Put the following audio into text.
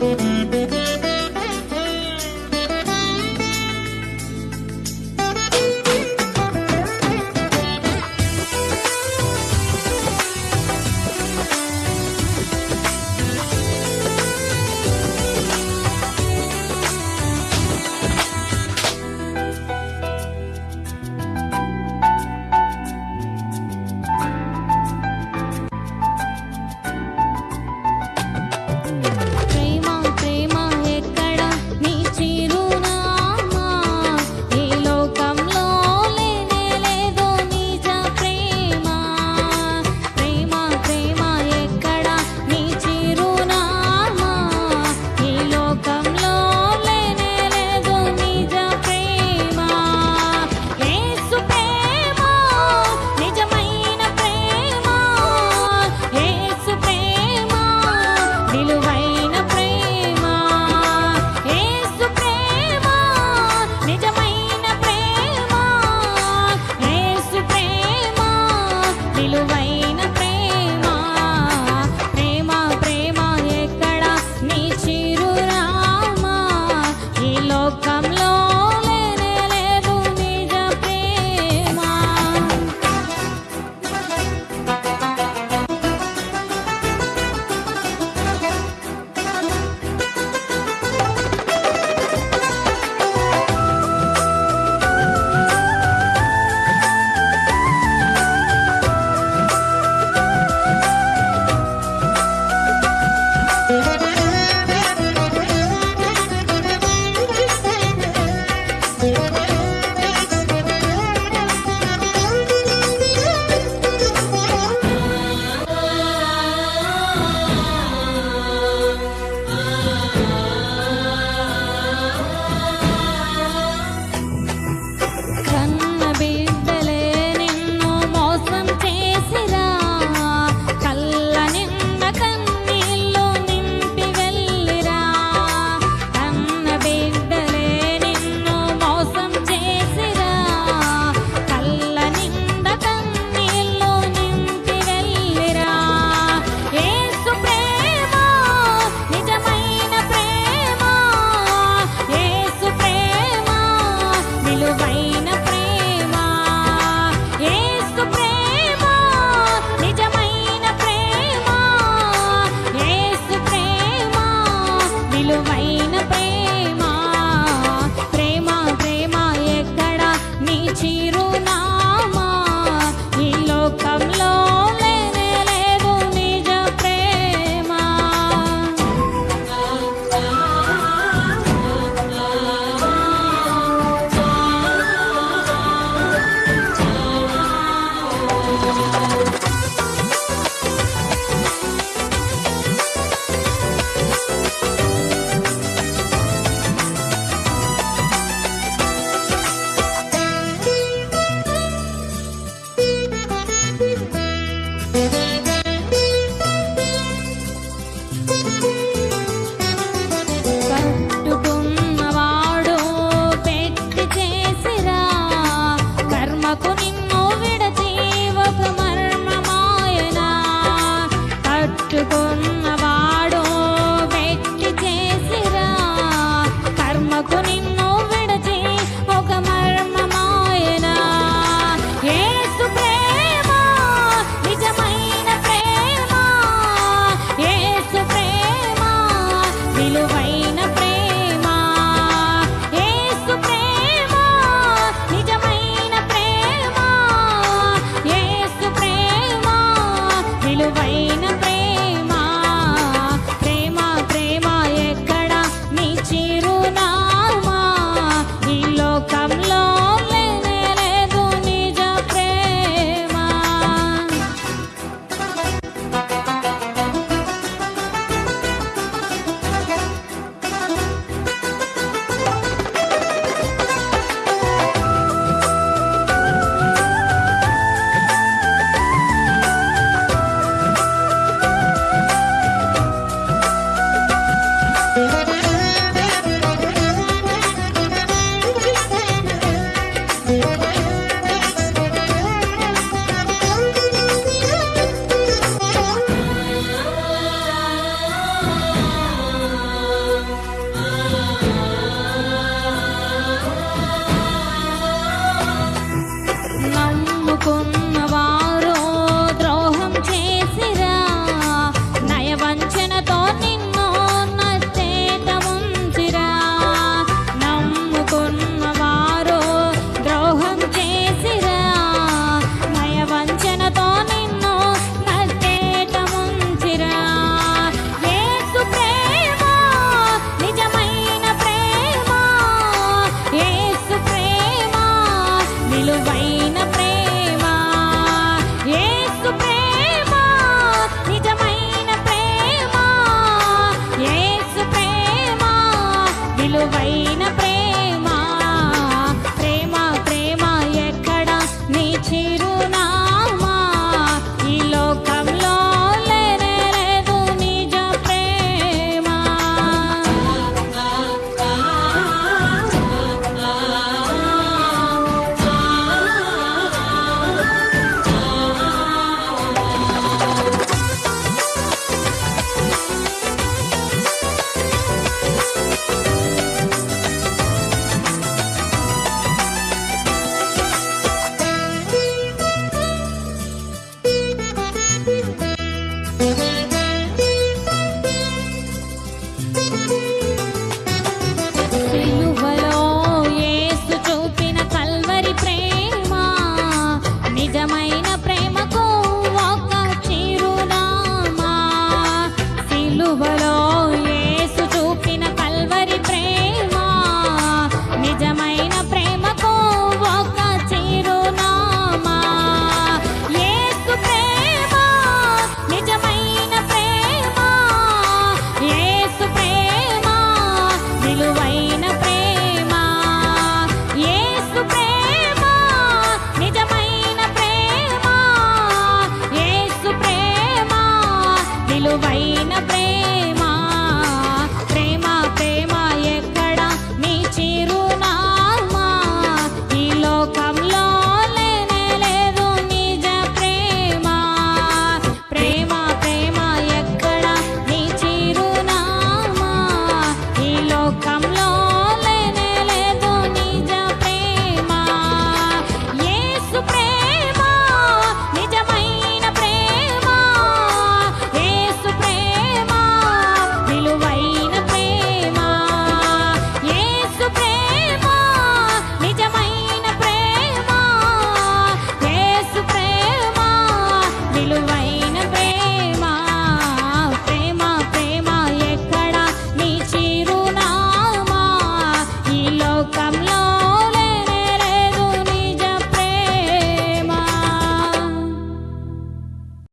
Música come నిజమైన నిలువై